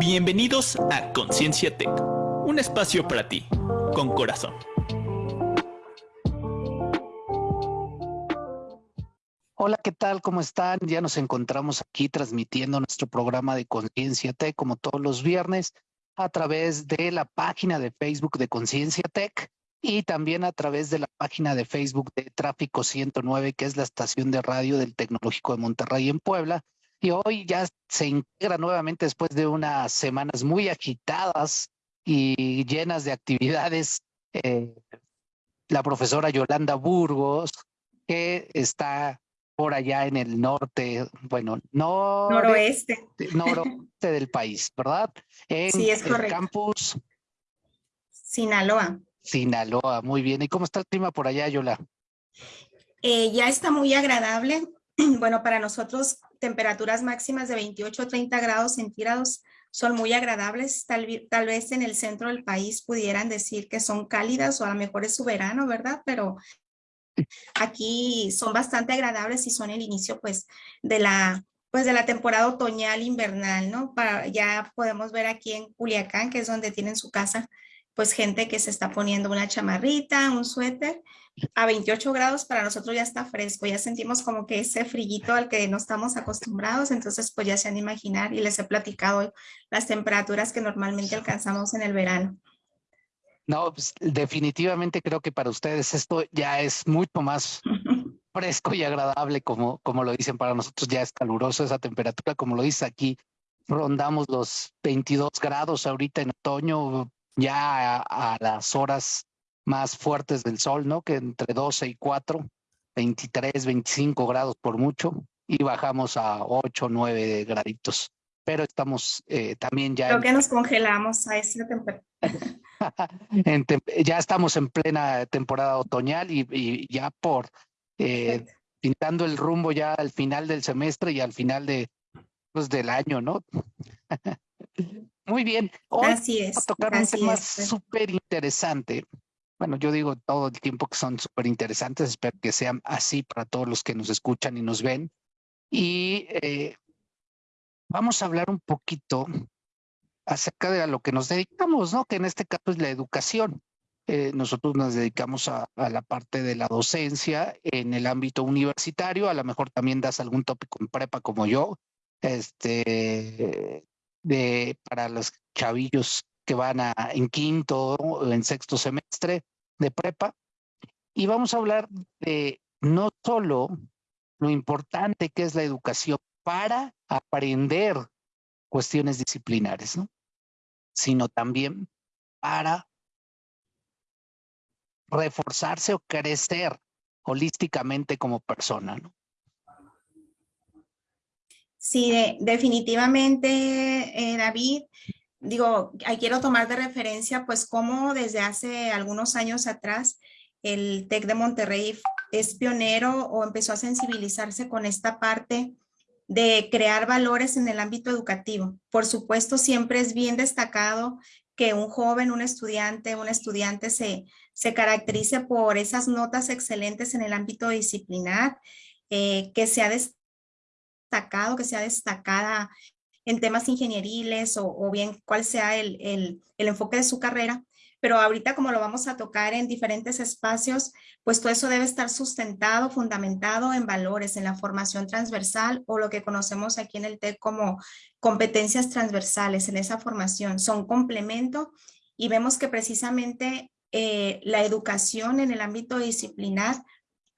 Bienvenidos a Conciencia Tech, un espacio para ti, con corazón. Hola, ¿qué tal? ¿Cómo están? Ya nos encontramos aquí transmitiendo nuestro programa de Conciencia Tech como todos los viernes a través de la página de Facebook de Conciencia Tech y también a través de la página de Facebook de Tráfico 109, que es la estación de radio del Tecnológico de Monterrey en Puebla. Y hoy ya se integra nuevamente después de unas semanas muy agitadas y llenas de actividades eh, la profesora Yolanda Burgos, que está por allá en el norte, bueno, no noroeste. Noroeste del país, ¿verdad? En sí, es correcto. El campus Sinaloa. Sinaloa, muy bien. ¿Y cómo está el clima por allá, Yola? Eh, ya está muy agradable. Bueno, para nosotros temperaturas máximas de 28 a 30 grados centígrados son muy agradables. Tal, vez en el centro del país pudieran decir que son cálidas o a lo mejor es su verano, ¿verdad? Pero Aquí son bastante agradables y son el inicio pues de la pues de la temporada otoñal invernal, ¿no? Ya podemos ver aquí en Culiacán, que es donde tienen su casa, pues gente que se está poniendo una chamarrita, un suéter, a 28 grados para nosotros ya está fresco, ya sentimos como que ese frillito al que no estamos acostumbrados, entonces pues ya se han de imaginar y les he platicado las temperaturas que normalmente alcanzamos en el verano. No, pues, definitivamente creo que para ustedes esto ya es mucho más fresco y agradable, como, como lo dicen para nosotros, ya es caluroso esa temperatura, como lo dice aquí, rondamos los 22 grados ahorita en otoño, ya a, las horas más fuertes del sol, ¿no? Que entre 12 y 4, 23, 25 grados por mucho, y bajamos a 8, 9 graditos. Pero estamos eh, también ya... Creo que nos congelamos a esa temperatura. ya estamos en plena temporada otoñal y, ya por eh, pintando el rumbo ya al final del semestre y al final de, pues, del año, ¿no? Muy bien. Hoy así es. a tocar un tema súper interesante. Bueno, yo digo todo el tiempo que son súper interesantes, espero que sean así para todos los que nos escuchan y nos ven. Y eh, vamos a hablar un poquito acerca de a lo que nos dedicamos, ¿no? Que en este caso es la educación. Eh, nosotros nos dedicamos a, la parte de la docencia en el ámbito universitario, a lo mejor también das algún tópico en prepa como yo, este, de, para los chavillos que van a, en quinto o en sexto semestre de prepa. Y vamos a hablar de no solo lo importante que es la educación para aprender cuestiones disciplinares, ¿no? sino también para reforzarse o crecer holísticamente como persona. ¿no? Sí, definitivamente, eh, David. Digo, quiero tomar de referencia pues cómo desde hace algunos años atrás el TEC de Monterrey es pionero o empezó a sensibilizarse con esta parte de crear valores en el ámbito educativo. Por supuesto, siempre es bien destacado que un joven, un estudiante, un estudiante se, se caracterice por esas notas excelentes en el ámbito disciplinar, eh, que sea destacado, que sea destacada en temas ingenieriles o, bien cuál sea el, el, enfoque de su carrera, pero ahorita como lo vamos a tocar en diferentes espacios, pues todo eso debe estar sustentado, fundamentado en valores, en la formación transversal o lo que conocemos aquí en el TEC como competencias transversales en esa formación. Son complemento y vemos que precisamente eh, la educación en el ámbito disciplinar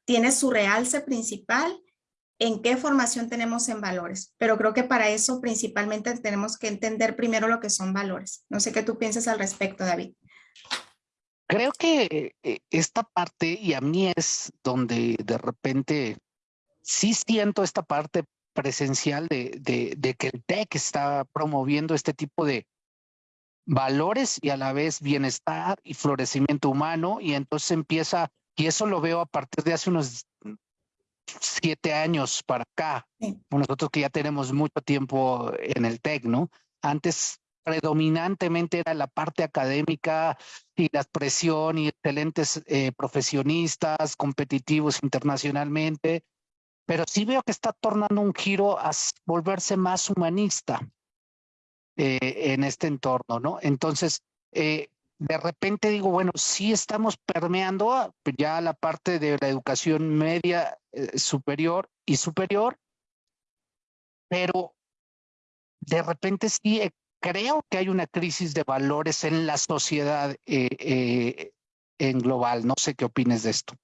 tiene su realce principal en qué formación tenemos en valores. Pero creo que para eso principalmente tenemos que entender primero lo que son valores. No sé qué tú piensas al respecto, David. Creo que eh, esta parte, y a mí es donde de repente sí siento esta parte presencial de, de, que el TEC está promoviendo este tipo de valores y a la vez bienestar y florecimiento humano y entonces empieza, y eso lo veo a partir de hace unos siete años para acá, nosotros que ya tenemos mucho tiempo en el TEC, ¿no? Antes predominantemente era la parte académica y la presión y excelentes eh, profesionistas competitivos internacionalmente, pero sí veo que está tornando un giro a volverse más humanista. eh, en este entorno, ¿no? Entonces, eh, de repente digo, bueno, sí estamos permeando ya la parte de la educación media eh, superior y superior, pero de repente sí creo que hay una crisis de valores en la sociedad en global. No sé qué opines de esto.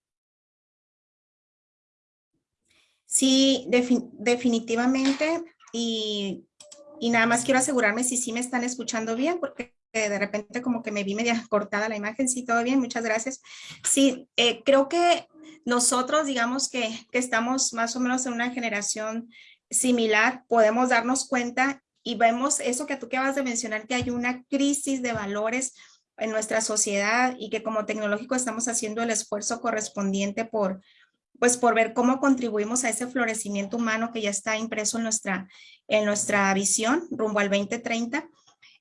Sí, definitivamente. Y, nada más quiero asegurarme si sí me están escuchando bien, porque de repente como que me vi media cortada la imagen. Sí, todo bien, muchas gracias. Sí, eh, creo que nosotros, digamos que, que estamos más o menos en una generación similar, podemos darnos cuenta y vemos eso que tú acabas de mencionar, que hay una crisis de valores en nuestra sociedad y que como tecnológico estamos haciendo el esfuerzo correspondiente por, pues por ver cómo contribuimos a ese florecimiento humano que ya está impreso en nuestra, en nuestra visión rumbo al 2030.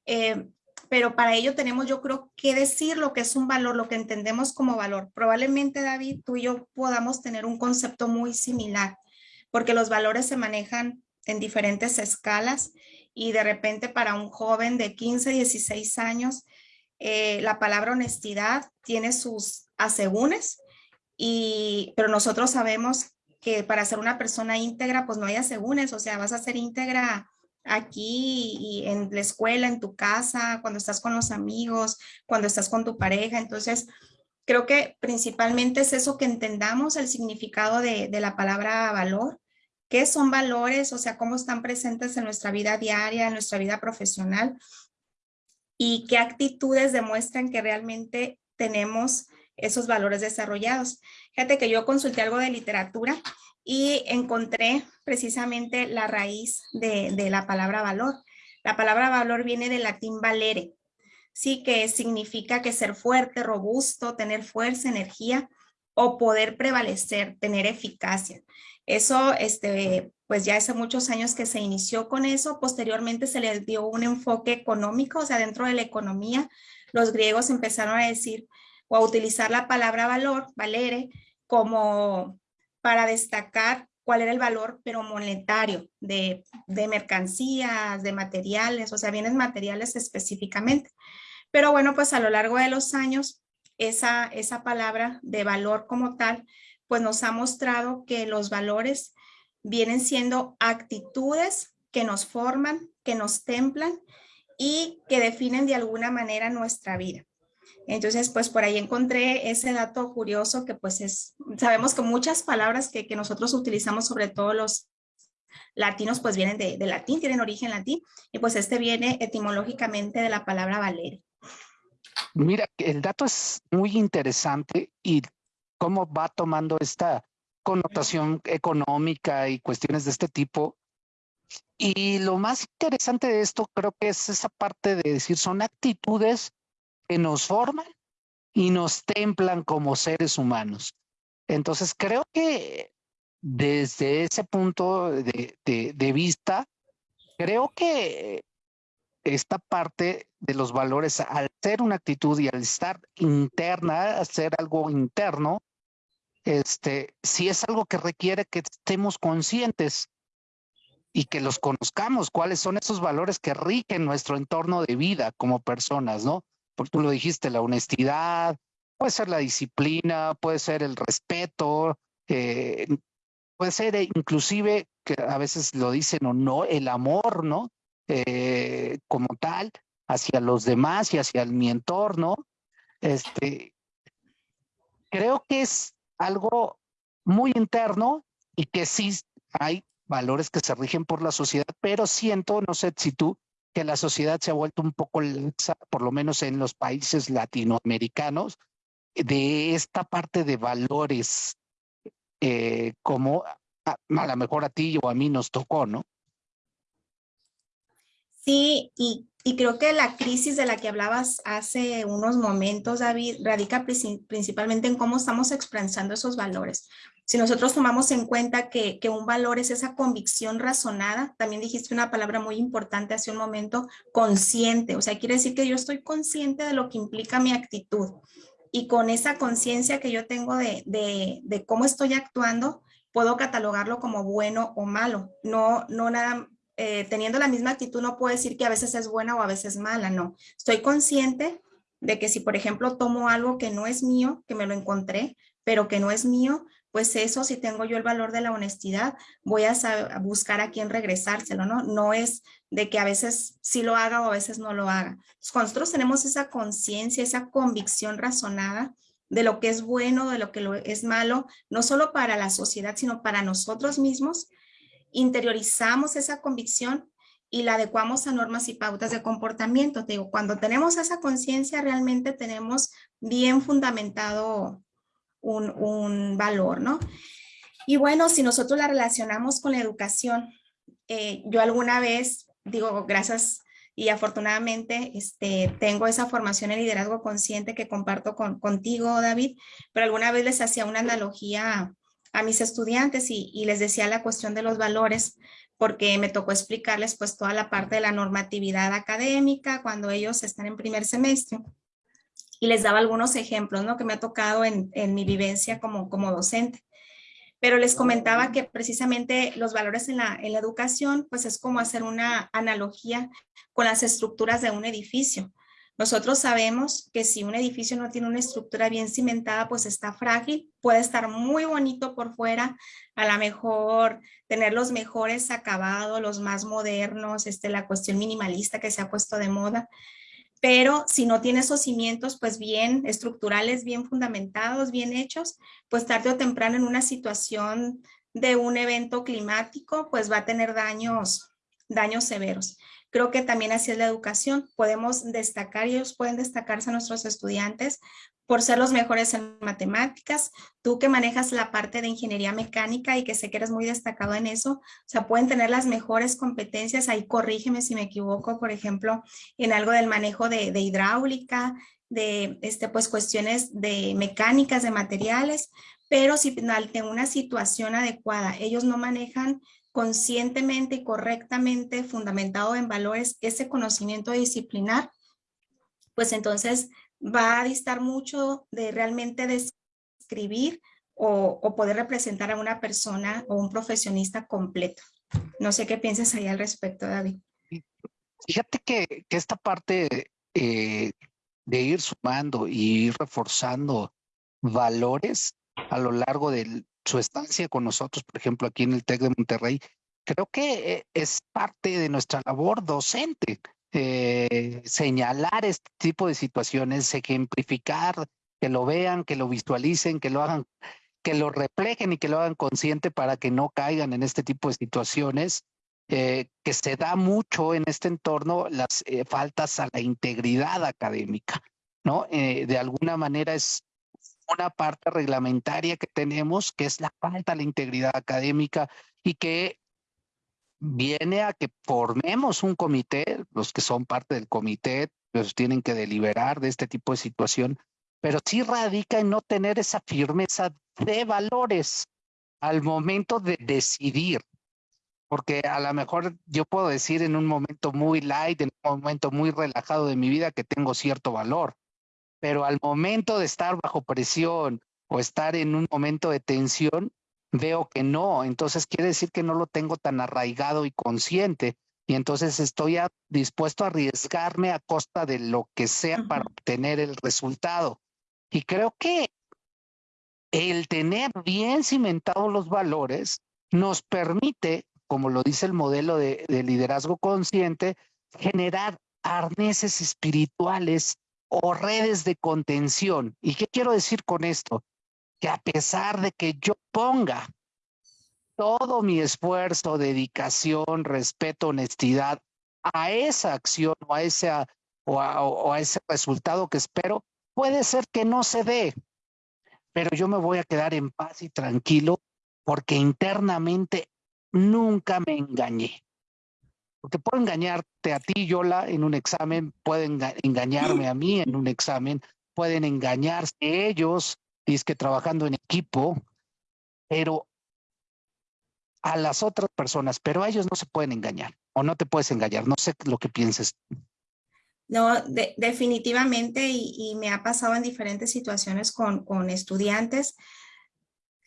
Eh, pero para ello tenemos, yo creo, que decir lo que es un valor, lo que entendemos como valor. Probablemente, David, tú y yo podamos tener un concepto muy similar, porque los valores se manejan en diferentes escalas y de repente para un joven de 15, 16 años, eh, la palabra honestidad tiene sus asegúnes, y, pero nosotros sabemos que para ser una persona íntegra, pues no hay asegúnes, o sea, vas a ser íntegra aquí y en la escuela, en tu casa, cuando estás con los amigos, cuando estás con tu pareja. Entonces, creo que principalmente es eso que entendamos el significado de, de la palabra valor, qué son valores, o sea, cómo están presentes en nuestra vida diaria, en nuestra vida profesional y qué actitudes demuestran que realmente tenemos esos valores desarrollados. Fíjate que yo consulté algo de literatura y encontré precisamente la raíz de, la palabra valor. La palabra valor viene del latín valere, sí que significa que ser fuerte, robusto, tener fuerza, energía o poder prevalecer, tener eficacia. Eso, este, pues ya hace muchos años que se inició con eso, posteriormente se le dio un enfoque económico, o sea, dentro de la economía, los griegos empezaron a decir o a utilizar la palabra valor, valere, como para destacar cuál era el valor, pero monetario, de, de mercancías, de materiales, o sea, bienes materiales específicamente. Pero bueno, pues a lo largo de los años, esa, esa palabra de valor como tal pues nos ha mostrado que los valores vienen siendo actitudes que nos forman, que nos templan y que definen de alguna manera nuestra vida. Entonces, pues por ahí encontré ese dato curioso que pues es, sabemos que muchas palabras que, nosotros utilizamos, sobre todo los latinos, pues vienen de, latín, tienen origen latín, y pues este viene etimológicamente de la palabra valer. Mira, el dato es muy interesante y cómo va tomando esta connotación económica y cuestiones de este tipo. Y lo más interesante de esto creo que es esa parte de decir, son actitudes que nos forman y nos templan como seres humanos. Entonces creo que desde ese punto de, vista, creo que esta parte de los valores, al ser una actitud y al estar interna, ser algo interno, este, si es algo que requiere que estemos conscientes y que los conozcamos, cuáles son esos valores que rigen nuestro entorno de vida como personas, ¿no? Porque tú lo dijiste, la honestidad, puede ser la disciplina, puede ser el respeto, eh, puede ser inclusive, que a veces lo dicen o no, el amor, ¿no? Eh, como tal, hacia los demás y hacia mi entorno. Este, creo que es algo muy interno y que sí hay valores que se rigen por la sociedad, pero siento, no sé si tú, que la sociedad se ha vuelto un poco laxa, por lo menos en los países latinoamericanos, de esta parte de valores, eh, como a, a lo mejor a ti o a mí nos tocó, ¿no? Sí, y, creo que la crisis de la que hablabas hace unos momentos, David, radica principalmente en cómo estamos expresando esos valores. Si nosotros tomamos en cuenta que, un valor es esa convicción razonada, también dijiste una palabra muy importante hace un momento, consciente, o sea, quiere decir que yo estoy consciente de lo que implica mi actitud. Y con esa conciencia que yo tengo de, de, de, cómo estoy actuando, puedo catalogarlo como bueno o malo, no, no nada eh, teniendo la misma actitud no puedo decir que a veces es buena o a veces mala, no. Estoy consciente de que si, por ejemplo, tomo algo que no es mío, que me lo encontré, pero que no es mío, pues eso, si tengo yo el valor de la honestidad, voy a, buscar a quién regresárselo, ¿no? No es de que a veces sí lo haga o a veces no lo haga. nosotros tenemos esa conciencia, esa convicción razonada de lo que es bueno, de lo que es malo, no solo para la sociedad, sino para nosotros mismos, interiorizamos esa convicción y la adecuamos a normas y pautas de comportamiento. Te digo, cuando tenemos esa conciencia, realmente tenemos bien fundamentado un, valor, ¿no? Y bueno, si nosotros la relacionamos con la educación, eh, yo alguna vez, digo, gracias y afortunadamente este, tengo esa formación en liderazgo consciente que comparto con, contigo, David, pero alguna vez les hacía una analogía a mis estudiantes y, les decía la cuestión de los valores, porque me tocó explicarles pues toda la parte de la normatividad académica cuando ellos están en primer semestre. Y les daba algunos ejemplos, ¿no? Que me ha tocado en, mi vivencia como, como docente. Pero les comentaba que precisamente los valores en la, en la educación, pues es como hacer una analogía con las estructuras de un edificio. Nosotros sabemos que si un edificio no tiene una estructura bien cimentada, pues está frágil, puede estar muy bonito por fuera, a lo mejor tener los mejores acabados, los más modernos, este, la cuestión minimalista que se ha puesto de moda, pero si no tiene esos cimientos pues bien estructurales, bien fundamentados, bien hechos, pues tarde o temprano en una situación de un evento climático pues va a tener daños, daños severos. Creo que también así es la educación. Podemos destacar, ellos pueden destacarse a nuestros estudiantes por ser los mejores en matemáticas. Tú que manejas la parte de ingeniería mecánica y que sé que eres muy destacado en eso, o sea, pueden tener las mejores competencias. Ahí corrígeme si me equivoco, por ejemplo, en algo del manejo de, hidráulica, de este, pues, cuestiones de mecánicas, de materiales, pero si en una situación adecuada ellos no manejan conscientemente y correctamente fundamentado en valores ese conocimiento disciplinar, pues entonces va a distar mucho de realmente describir o, poder representar a una persona o un profesionista completo. No sé qué piensas ahí al respecto, David. Fíjate que, esta parte eh, de ir sumando y ir reforzando valores a lo largo de su estancia con nosotros, por ejemplo, aquí en el TEC de Monterrey, creo que eh, es parte de nuestra labor docente. Eh, señalar este tipo de situaciones, ejemplificar, que lo vean, que lo visualicen, que lo hagan, que lo reflejen y que lo hagan consciente para que no caigan en este tipo de situaciones, eh, que se da mucho en este entorno las faltas a la integridad académica, ¿no? de alguna manera es una parte reglamentaria que tenemos, que es la falta de la integridad académica y que viene a que formemos un comité, los que son parte del comité, pues tienen que deliberar de este tipo de situación, pero sí radica en no tener esa firmeza de valores al momento de decidir. Porque a lo mejor yo puedo decir en un momento muy light, en un momento muy relajado de mi vida que tengo cierto valor, pero al momento de estar bajo presión o estar en un momento de tensión, veo que no, entonces quiere decir que no lo tengo tan arraigado y consciente. Y entonces estoy dispuesto a arriesgarme a costa de lo que sea para obtener el resultado. Y creo que el tener bien cimentados los valores nos permite, como lo dice el modelo de liderazgo consciente, generar arneses espirituales o redes de contención. ¿Y qué quiero decir con esto? Que a pesar de que yo ponga todo mi esfuerzo, dedicación, respeto, honestidad a esa acción o a, ese, o o a ese resultado que espero, puede ser que no se dé, pero yo me voy a quedar en paz y tranquilo porque internamente nunca me engañé. Porque puedo engañarte a ti, Yola, en un examen, pueden engañarme a mí en un examen, pueden engañarse ellos, y es que trabajando en equipo, pero a las otras personas, pero a ellos no se pueden engañar o no te puedes engañar. No sé lo que pienses. No, definitivamente y, y, me ha pasado en diferentes situaciones con, con estudiantes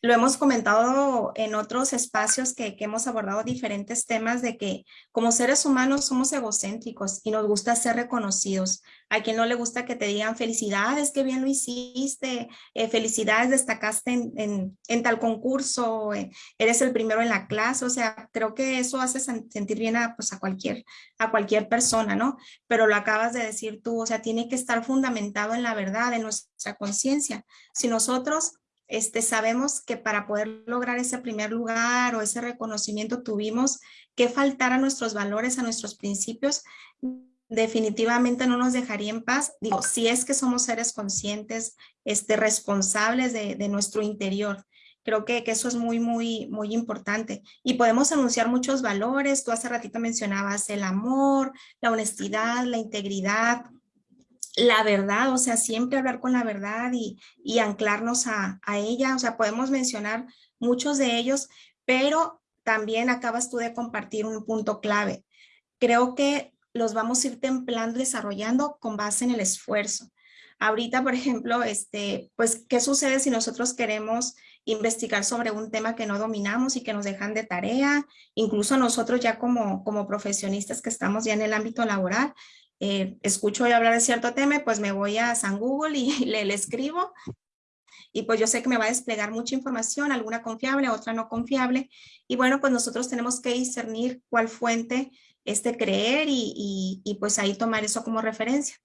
lo hemos comentado en otros espacios que, hemos abordado diferentes temas de que como seres humanos somos egocéntricos y nos gusta ser reconocidos. A quien no le gusta que te digan felicidades, qué bien lo hiciste, eh, felicidades, destacaste en, tal concurso, eh, eres el primero en la clase. O sea, creo que eso hace sentir bien a, pues, a, cualquier, a cualquier persona, ¿no? Pero lo acabas de decir tú, o sea, tiene que estar fundamentado en la verdad, en nuestra conciencia. Si nosotros este, sabemos que para poder lograr ese primer lugar o ese reconocimiento tuvimos que faltar a nuestros valores, a nuestros principios, definitivamente no nos dejaría en paz. Digo, si es que somos seres conscientes, este, responsables de, nuestro interior. Creo que, que, eso es muy, muy, muy importante. Y podemos anunciar muchos valores. Tú hace ratito mencionabas el amor, la honestidad, la integridad, la verdad, o sea, siempre hablar con la verdad y, anclarnos a, ella. O sea, podemos mencionar muchos de ellos, pero también acabas tú de compartir un punto clave. Creo que los vamos a ir templando y desarrollando con base en el esfuerzo. Ahorita, por ejemplo, este, pues, ¿qué sucede si nosotros queremos investigar sobre un tema que no dominamos y que nos dejan de tarea? Incluso nosotros ya como, como profesionistas que estamos ya en el ámbito laboral, eh, escucho hablar de cierto tema, pues me voy a San Google y le, le, escribo. Y pues yo sé que me va a desplegar mucha información, alguna confiable, otra no confiable. Y bueno, pues nosotros tenemos que discernir cuál fuente este creer y, y, pues ahí tomar eso como referencia.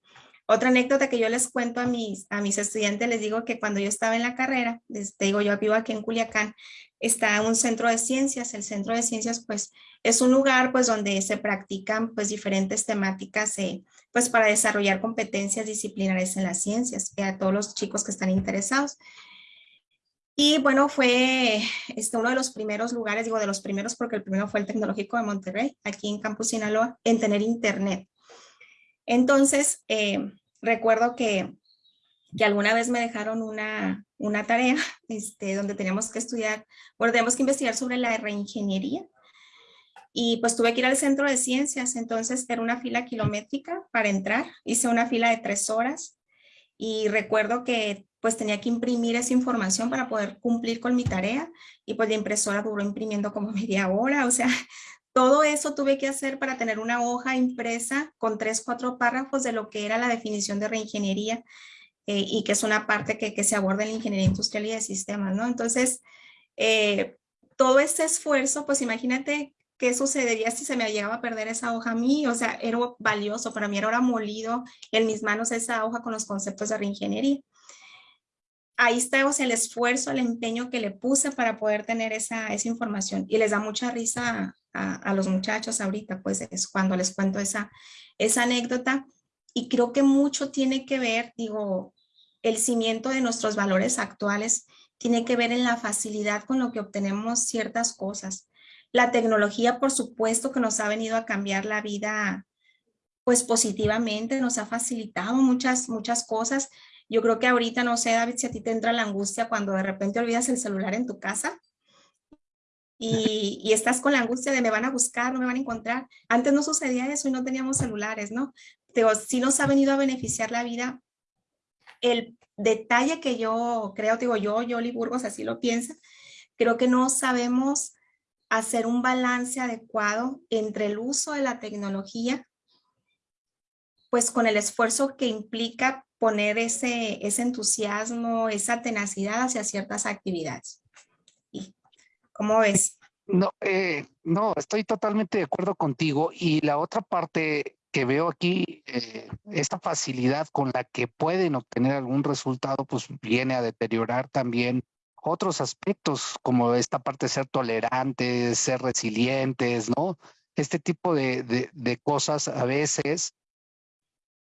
Otra anécdota que yo les cuento a mis, a mis estudiantes, les digo que cuando yo estaba en la carrera, les digo, yo vivo aquí en Culiacán, está un centro de ciencias. El centro de ciencias, pues, es un lugar, pues, donde se practican, pues, diferentes temáticas, eh, pues, para desarrollar competencias disciplinares en las ciencias, eh, a todos los chicos que están interesados. Y bueno, fue este, uno de los primeros lugares, digo de los primeros porque el primero fue el Tecnológico de Monterrey, aquí en Campus Sinaloa, en tener internet. Entonces, eh, recuerdo que, que, alguna vez me dejaron una, una tarea este, donde teníamos que estudiar, bueno, teníamos que investigar sobre la reingeniería. Y pues tuve que ir al centro de ciencias, entonces era una fila kilométrica para entrar. Hice una fila de tres horas y recuerdo que pues tenía que imprimir esa información para poder cumplir con mi tarea y pues la impresora duró imprimiendo como media hora, o sea, todo eso tuve que hacer para tener una hoja impresa con tres, cuatro párrafos de lo que era la definición de reingeniería eh, y que es una parte que, se aborda en la ingeniería industrial y de sistemas, ¿no? Entonces, eh, todo este esfuerzo, pues imagínate qué sucedería si se me llegaba a perder esa hoja a mí, o sea, era valioso, para mí era molido en mis manos esa hoja con los conceptos de reingeniería ahí está el esfuerzo, el empeño que le puse para poder tener esa, esa información. Y les da mucha risa a, a, los muchachos ahorita, pues es cuando les cuento esa, esa anécdota. Y creo que mucho tiene que ver, digo, el cimiento de nuestros valores actuales tiene que ver en la facilidad con lo que obtenemos ciertas cosas. La tecnología, por supuesto, que nos ha venido a cambiar la vida, pues positivamente, nos ha facilitado muchas, muchas cosas, yo creo que ahorita, no sé, David, si a ti te entra la angustia cuando de repente olvidas el celular en tu casa y, y, estás con la angustia de me van a buscar, no me van a encontrar. Antes no sucedía eso y no teníamos celulares, ¿no? Pero sí nos ha venido a beneficiar la vida. El detalle que yo creo, digo yo, Yoli Burgos así lo piensa, creo que no sabemos hacer un balance adecuado entre el uso de la tecnología, pues con el esfuerzo que implica poner ese, ese entusiasmo, esa tenacidad hacia ciertas actividades. ¿Y ¿Cómo ves? No, eh, no, estoy totalmente de acuerdo contigo. Y la otra parte que veo aquí, eh, esta facilidad con la que pueden obtener algún resultado, pues viene a deteriorar también otros aspectos, como esta parte de ser tolerantes, ser resilientes, ¿no? Este tipo de, de, de cosas a veces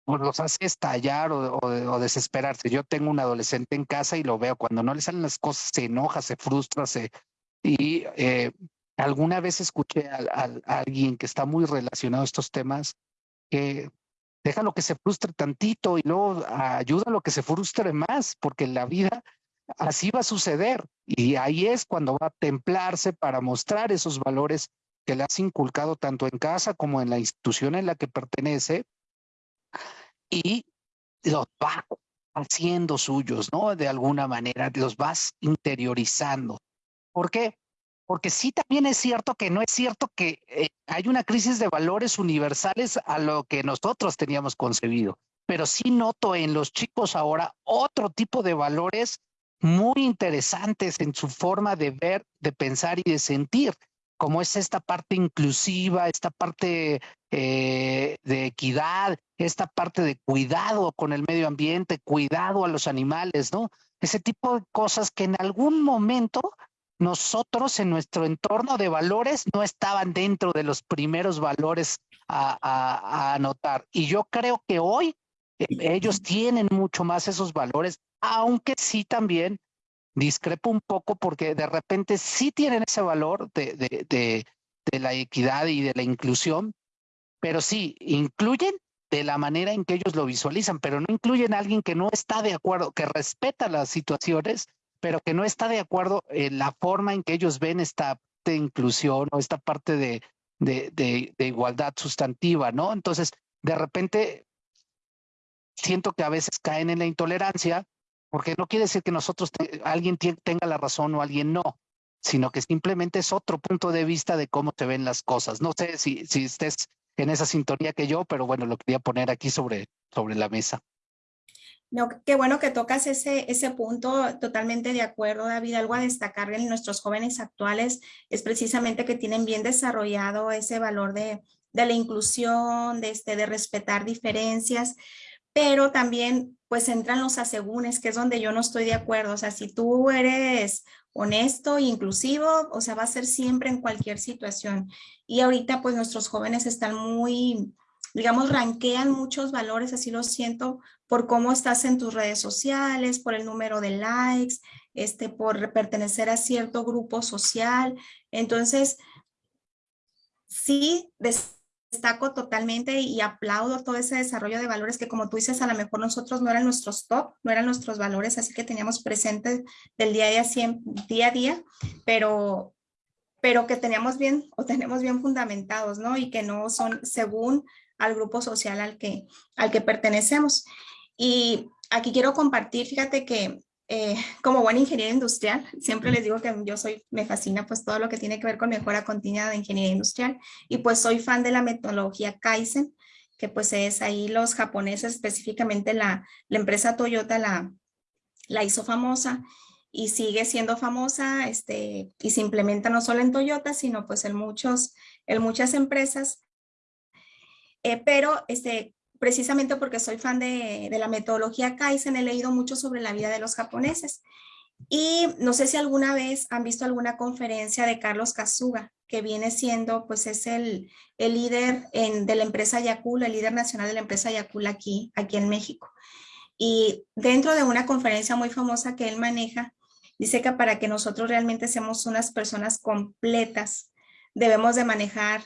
pues los hace estallar o, desesperarse. Yo tengo un adolescente en casa y lo veo, cuando no le salen las cosas se enoja, se frustra, se... Y eh, alguna vez escuché a, alguien que está muy relacionado a estos temas que deja lo que se frustre tantito y luego ayuda a lo que se frustre más, porque la vida así va a suceder. Y ahí es cuando va a templarse para mostrar esos valores que le has inculcado tanto en casa como en la institución en la que pertenece y los va haciendo suyos, ¿no? De alguna manera, los vas interiorizando. ¿Por qué? Porque sí también es cierto que no es cierto que eh, hay una crisis de valores universales a lo que nosotros teníamos concebido, pero sí noto en los chicos ahora otro tipo de valores muy interesantes en su forma de ver, de pensar y de sentir, como es esta parte inclusiva, esta parte eh, de equidad, esta parte de cuidado con el medio ambiente, cuidado a los animales, ¿no? Ese tipo de cosas que en algún momento nosotros en nuestro entorno de valores no estaban dentro de los primeros valores a, anotar. Y yo creo que hoy eh, ellos tienen mucho más esos valores, aunque sí también discrepo un poco porque de repente sí tienen ese valor de, de, de, de la equidad y de la inclusión, pero sí incluyen de la manera en que ellos lo visualizan, pero no incluyen a alguien que no está de acuerdo, que respeta las situaciones pero que no está de acuerdo en la forma en que ellos ven esta de inclusión o esta parte de, de, de, igualdad sustantiva, ¿no? Entonces, de repente, siento que a veces caen en la intolerancia, porque no quiere decir que nosotros, alguien tenga la razón o alguien no, sino que simplemente es otro punto de vista de cómo se ven las cosas. No sé si, si estés en esa sintonía que yo, pero bueno, lo quería poner aquí sobre, sobre la mesa. No, qué bueno que tocas ese, ese punto, totalmente de acuerdo, David. Algo a destacar en nuestros jóvenes actuales es precisamente que tienen bien desarrollado ese valor de, de la inclusión, de, este, de respetar diferencias, pero también pues entran los asegúnes, que es donde yo no estoy de acuerdo. O sea, si tú eres honesto inclusivo, o sea, va a ser siempre en cualquier situación. Y ahorita pues nuestros jóvenes están muy digamos, ranquean muchos valores, así lo siento, por cómo estás en tus redes sociales, por el número de likes, este, por pertenecer a cierto grupo social. Entonces, sí destaco totalmente y aplaudo todo ese desarrollo de valores que como tú dices, a lo mejor nosotros no eran nuestros top, no eran nuestros valores, así que teníamos presentes del día a día, día, a día pero, pero que teníamos bien o tenemos bien fundamentados, ¿no? Y que no son según al grupo social al que, al que pertenecemos. Y aquí quiero compartir, fíjate que eh, como buen ingeniero industrial, siempre les digo que yo soy, me fascina pues todo lo que tiene que ver con mejora continua de ingeniería industrial. Y pues soy fan de la metodología Kaizen, que pues es ahí los japoneses, específicamente la, la empresa Toyota la, la hizo famosa y sigue siendo famosa este, y se implementa no solo en Toyota, sino pues en, muchos, en muchas empresas. Eh, pero este, precisamente porque soy fan de, la metodología Kaizen, he leído mucho sobre la vida de los japoneses. Y no sé si alguna vez han visto alguna conferencia de Carlos Kazuga, que viene siendo, pues es el, el líder de la empresa Yakula, el líder nacional de la empresa Yakula aquí, aquí en México. Y dentro de una conferencia muy famosa que él maneja, dice que para que nosotros realmente seamos unas personas completas, debemos de manejar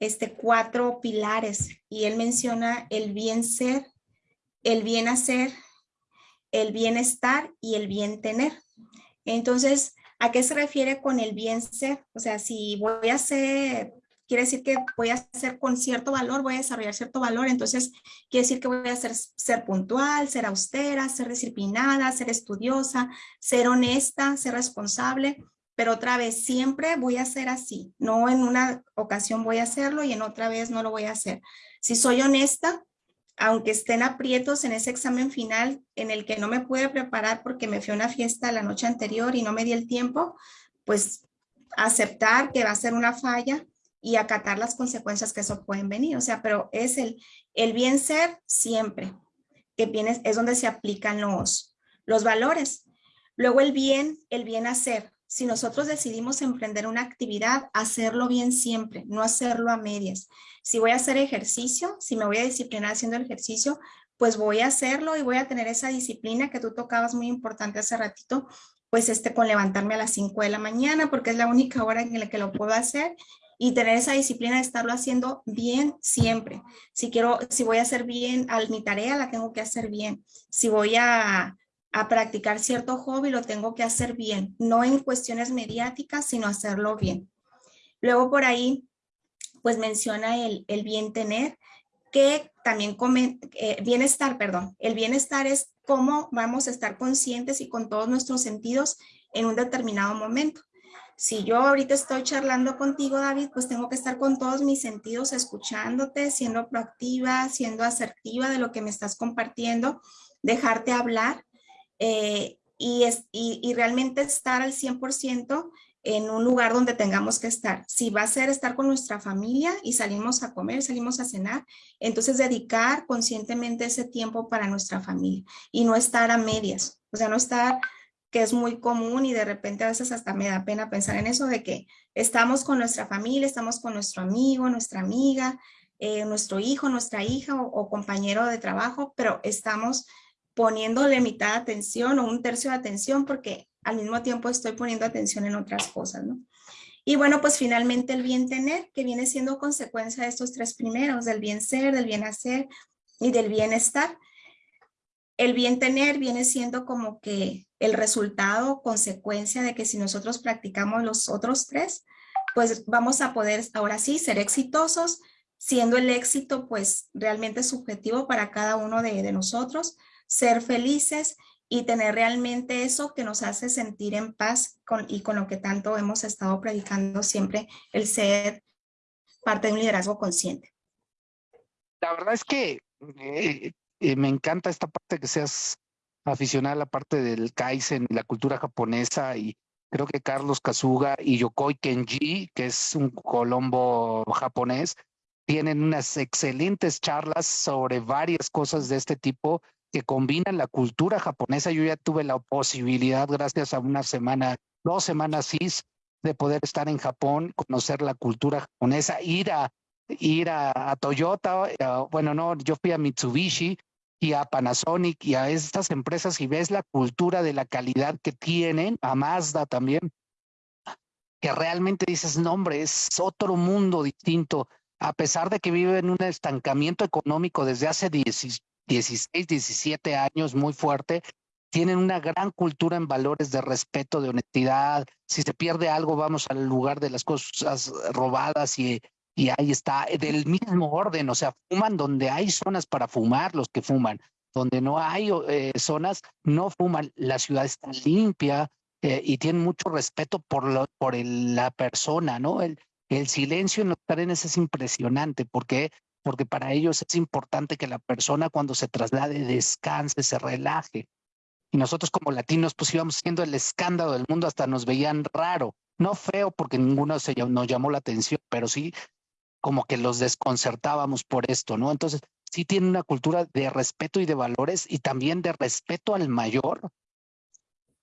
este, cuatro pilares y él menciona el bien ser, el bien hacer, el bienestar y el bien tener. Entonces, ¿a qué se refiere con el bien ser? O sea, si voy a ser, quiere decir que voy a ser con cierto valor, voy a desarrollar cierto valor, entonces quiere decir que voy a ser, ser puntual, ser austera, ser disciplinada, ser estudiosa, ser honesta, ser responsable pero otra vez siempre voy a ser así. No en una ocasión voy a hacerlo y en otra vez no lo voy a hacer. Si soy honesta, aunque estén aprietos en ese examen final en el que no me pude preparar porque me fui a una fiesta la noche anterior y no me di el tiempo, pues aceptar que va a ser una falla y acatar las consecuencias que eso pueden venir. O sea, pero es el, el bien ser siempre, que viene, es donde se aplican los, los valores. Luego el bien, el bien hacer si nosotros decidimos emprender una actividad, hacerlo bien siempre, no hacerlo a medias. Si voy a hacer ejercicio, si me voy a disciplinar haciendo ejercicio, pues voy a hacerlo y voy a tener esa disciplina que tú tocabas muy importante hace ratito, pues este con levantarme a las 5 de la mañana porque es la única hora en la que lo puedo hacer y tener esa disciplina de estarlo haciendo bien siempre. Si quiero, si voy a hacer bien a mi tarea, la tengo que hacer bien. Si voy a, a practicar cierto hobby lo tengo que hacer bien, no en cuestiones mediáticas, sino hacerlo bien. Luego por ahí, pues menciona el, el bien tener, que también come, eh, bienestar, perdón, el bienestar es cómo vamos a estar conscientes y con todos nuestros sentidos en un determinado momento. Si yo ahorita estoy charlando contigo, David, pues tengo que estar con todos mis sentidos escuchándote, siendo proactiva, siendo asertiva de lo que me estás compartiendo, dejarte hablar eh, y, es, y, realmente estar al 100% en un lugar donde tengamos que estar. Si va a ser estar con nuestra familia y salimos a comer, salimos a cenar, entonces dedicar conscientemente ese tiempo para nuestra familia y no estar a medias, o sea, no estar que es muy común y de repente a veces hasta me da pena pensar en eso de que estamos con nuestra familia, estamos con nuestro amigo, nuestra amiga, eh, nuestro hijo, nuestra hija o, compañero de trabajo, pero estamos poniéndole mitad de atención o un tercio de atención porque al mismo tiempo estoy poniendo atención en otras cosas, ¿no? Y bueno, pues finalmente el bien tener, que viene siendo consecuencia de estos tres primeros, del bien ser, del bien hacer y del bienestar. El bien tener viene siendo como que el resultado, consecuencia de que si nosotros practicamos los otros tres, pues vamos a poder ahora sí ser exitosos, siendo el éxito pues realmente subjetivo para cada uno de, nosotros, ser felices y tener realmente eso que nos hace sentir en paz con, y con lo que tanto hemos estado predicando siempre, el ser parte de un liderazgo consciente. La verdad es que eh, eh, me encanta esta parte que seas aficionada a la parte del Kaizen y la cultura japonesa y creo que Carlos Kazuga y Yokoi Kenji, que es un colombo japonés, tienen unas excelentes charlas sobre varias cosas de este tipo que combinan la cultura japonesa. Yo ya tuve la posibilidad, gracias a una semana, dos semanas CIS, de poder estar en Japón, conocer la cultura japonesa, ir a ir a, Toyota, bueno, no, yo fui a Mitsubishi, y a Panasonic y a estas empresas y ves la cultura de la calidad que tienen, a Mazda también, que realmente dices, no hombre, es otro mundo distinto, a pesar de que viven un estancamiento económico desde hace 16, 17 años muy fuerte, tienen una gran cultura en valores de respeto, de honestidad. Si se pierde algo, vamos al lugar de las cosas robadas y y ahí está, del mismo orden, o sea, fuman donde hay zonas para fumar los que fuman, donde no hay eh, zonas, no fuman, la ciudad está limpia eh, y tienen mucho respeto por la persona, ¿no? El, el silencio en los trenes es impresionante porque, porque para ellos es importante que la persona cuando se traslade descanse, se relaje. Y nosotros como latinos pues íbamos siendo el escándalo del mundo, hasta nos veían raro. No feo porque ninguno se, nos llamó la atención, pero sí como que los desconcertábamos por esto, ¿no? Entonces, sí tiene una cultura de respeto y de valores y también de respeto al mayor.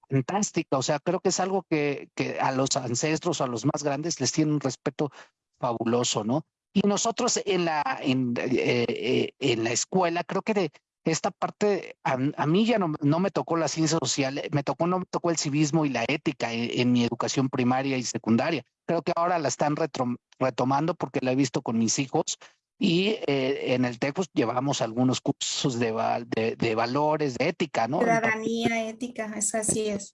Fantástica, o sea, creo que es algo que, que a los ancestros, a los más grandes, les tiene un respeto fabuloso, ¿no? Y nosotros en la, en, eh, eh, en la escuela, creo que de, esta parte, a, mí ya no, no, me tocó la ciencia social, me tocó, no me tocó el civismo y la ética en, mi educación primaria y secundaria. Creo que ahora la están retomando porque la he visto con mis hijos y eh, en el TEC pues, llevamos algunos cursos de, de, valores, de ética, ¿no? Ciudadanía, ética, es así es.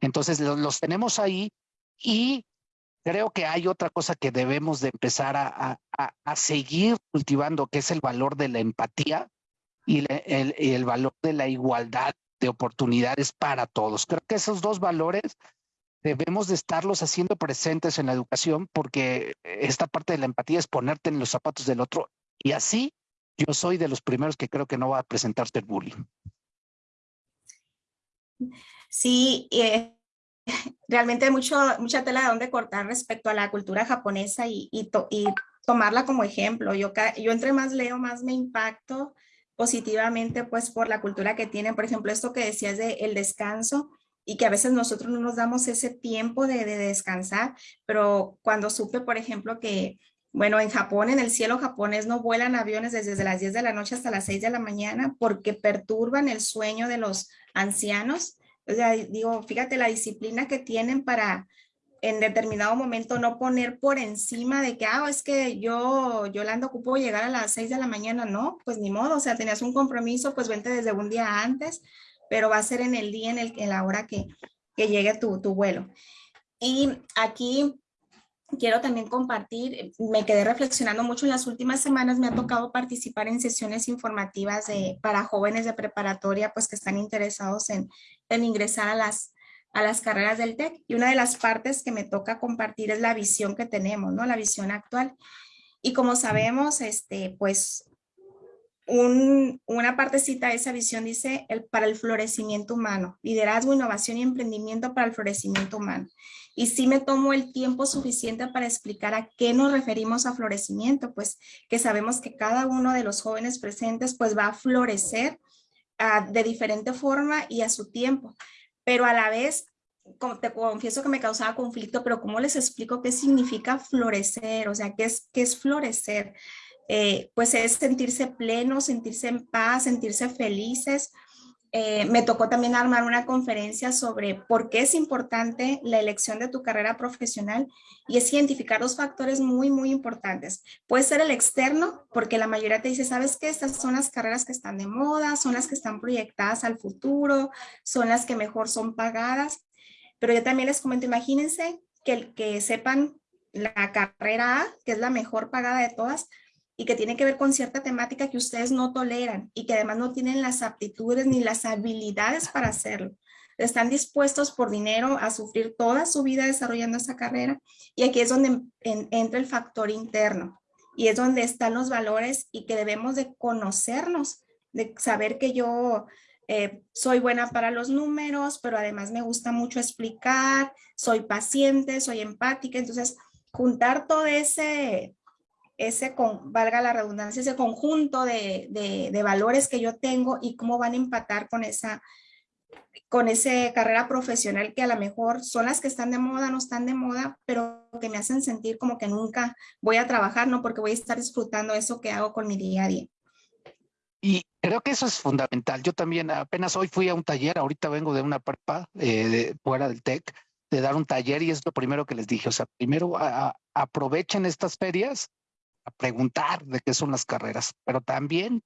Entonces los, los, tenemos ahí y creo que hay otra cosa que debemos de empezar a, a, a seguir cultivando, que es el valor de la empatía y el, el valor de la igualdad de oportunidades para todos. Creo que esos dos valores debemos de estarlos haciendo presentes en la educación porque esta parte de la empatía es ponerte en los zapatos del otro y así yo soy de los primeros que creo que no va a presentarse el bullying. Sí, eh, realmente hay mucho, mucha tela de donde cortar respecto a la cultura japonesa y, y, y tomarla como ejemplo. Yo, yo entre más leo, más me impacto positivamente pues por la cultura que tienen. Por ejemplo, esto que decías de el descanso y que a veces nosotros no nos damos ese tiempo de, descansar, pero cuando supe, por ejemplo, que bueno, en Japón, en el cielo japonés no vuelan aviones desde las 10 de la noche hasta las 6 de la mañana porque perturban el sueño de los ancianos. O sea, digo, fíjate la disciplina que tienen para en determinado momento no poner por encima de que, ah, es que yo, Yolanda, ocupo llegar a las 6 de la mañana, no, pues ni modo, o sea, tenías un compromiso, pues vente desde un día antes, pero va a ser en el día, en, el, en la hora que, que llegue tu, tu vuelo. Y aquí quiero también compartir, me quedé reflexionando mucho en las últimas semanas, me ha tocado participar en sesiones informativas de, para jóvenes de preparatoria, pues que están interesados en, en ingresar a las, a las carreras del TEC. Y una de las partes que me toca compartir es la visión que tenemos, ¿no? La visión actual. Y como sabemos, este, pues un, una partecita de esa visión dice el, para el florecimiento humano, liderazgo, innovación y emprendimiento para el florecimiento humano. Y sí me tomo el tiempo suficiente para explicar a qué nos referimos a florecimiento, pues que sabemos que cada uno de los jóvenes presentes pues va a florecer de diferente forma y a su tiempo, pero a la vez te confieso que me causaba conflicto, pero ¿cómo les explico qué significa florecer? O sea, ¿qué es, qué es florecer? Eh, pues es sentirse pleno, sentirse en paz, sentirse felices. Eh, me tocó también armar una conferencia sobre por qué es importante la elección de tu carrera profesional y es identificar dos factores muy, muy importantes. Puede ser el externo, porque la mayoría te dice, ¿sabes qué? Estas son las carreras que están de moda, son las que están proyectadas al futuro, son las que mejor son pagadas. Pero yo también les comento, imagínense que, que sepan la carrera A, que es la mejor pagada de todas, y que tiene que ver con cierta temática que ustedes no toleran y que además no tienen las aptitudes ni las habilidades para hacerlo. Están dispuestos por dinero a sufrir toda su vida desarrollando esa carrera y aquí es donde entra el factor interno y es donde están los valores y que debemos de conocernos, de saber que yo eh, soy buena para los números, pero además me gusta mucho explicar, soy paciente, soy empática, entonces juntar todo ese ese, con, valga la redundancia, ese conjunto de, de, valores que yo tengo y cómo van a empatar con esa, con esa carrera profesional que a lo mejor son las que están de moda, no están de moda, pero que me hacen sentir como que nunca voy a trabajar, ¿no? Porque voy a estar disfrutando eso que hago con mi día a día. Y creo que eso es fundamental. Yo también apenas hoy fui a un taller, ahorita vengo de una prepa eh, de, fuera del TEC, de dar un taller y es lo primero que les dije. O sea, primero aprovechen estas ferias preguntar de qué son las carreras, pero también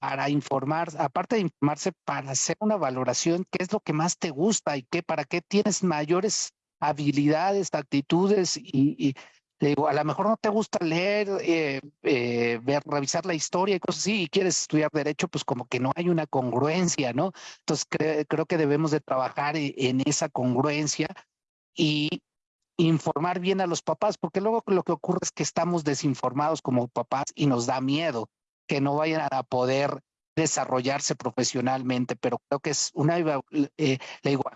para informar, aparte de informarse, para hacer una valoración, qué es lo que más te gusta y qué, para qué tienes mayores habilidades, actitudes y, digo, a lo mejor no te gusta leer, eh, eh, ver, revisar la historia y cosas así, y quieres estudiar derecho, pues como que no hay una congruencia, ¿no? Entonces creo que debemos de trabajar e, en esa congruencia y informar bien a los papás, porque luego lo que ocurre es que estamos desinformados como papás y nos da miedo que no vayan a poder desarrollarse profesionalmente, pero creo que es una, eh,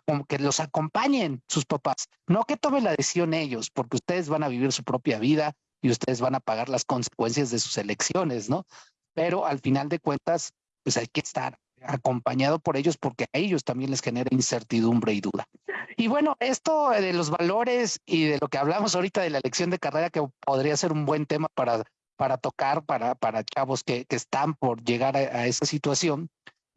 como que los acompañen sus papás, no que tomen la decisión ellos, porque ustedes van a vivir su propia vida y ustedes van a pagar las consecuencias de sus elecciones, ¿no? Pero al final de cuentas, pues hay que estar acompañado por ellos porque a ellos también les genera incertidumbre y duda. Y bueno, esto de los valores y de lo que hablamos ahorita de la elección de carrera que podría ser un buen tema para, para tocar para, para chavos que, que están por llegar a, esa situación,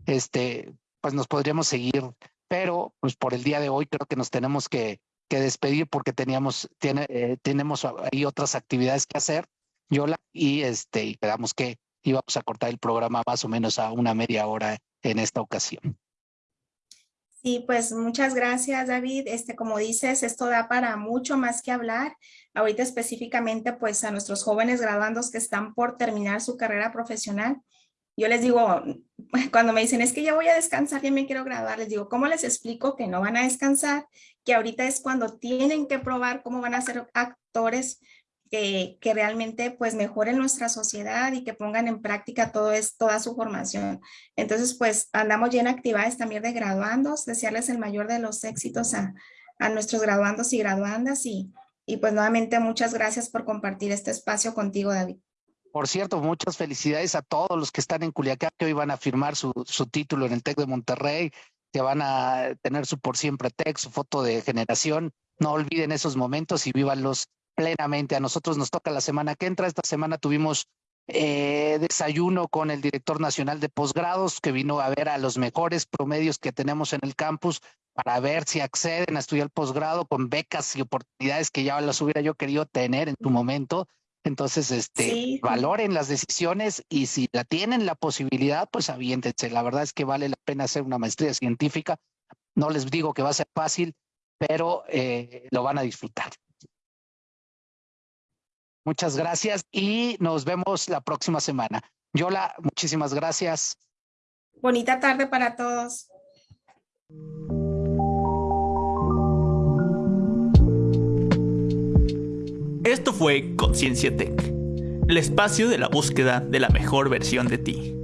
este, pues nos podríamos seguir, pero pues por el día de hoy creo que nos tenemos que, que despedir porque teníamos, tiene, eh, tenemos ahí otras actividades que hacer, Yola, y este, y quedamos que íbamos a cortar el programa más o menos a una media hora en esta ocasión. Sí, pues muchas gracias, David. Este, como dices, esto da para mucho más que hablar. Ahorita específicamente, pues a nuestros jóvenes graduandos que están por terminar su carrera profesional. Yo les digo, cuando me dicen, es que ya voy a descansar, ya me quiero graduar, les digo, ¿cómo les explico que no van a descansar? Que ahorita es cuando tienen que probar cómo van a ser actores que, realmente pues mejoren nuestra sociedad y que pongan en práctica todo es, toda su formación. Entonces pues andamos ya en actividades también de graduandos, desearles el mayor de los éxitos a, a nuestros graduandos y graduandas y, y pues nuevamente muchas gracias por compartir este espacio contigo David. Por cierto, muchas felicidades a todos los que están en Culiacán, que hoy van a firmar su, su título en el TEC de Monterrey, que van a tener su por siempre TEC, su foto de generación. No olviden esos momentos y vívanlos plenamente. A nosotros nos toca la semana que entra. Esta semana tuvimos eh, desayuno con el director nacional de posgrados que vino a ver a los mejores promedios que tenemos en el campus para ver si acceden a estudiar posgrado con becas y oportunidades que ya las hubiera yo querido tener en tu momento. Entonces, este, valoren las decisiones y si la tienen la posibilidad, pues aviéntense. La verdad es que vale la pena hacer una maestría científica. No les digo que va a ser fácil, pero eh, lo van a disfrutar. Muchas gracias y nos vemos la próxima semana. Yola, muchísimas gracias. Bonita tarde para todos. Esto fue Conciencia Tech, el espacio de la búsqueda de la mejor versión de ti.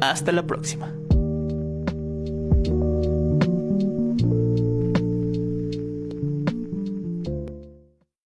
Hasta la próxima.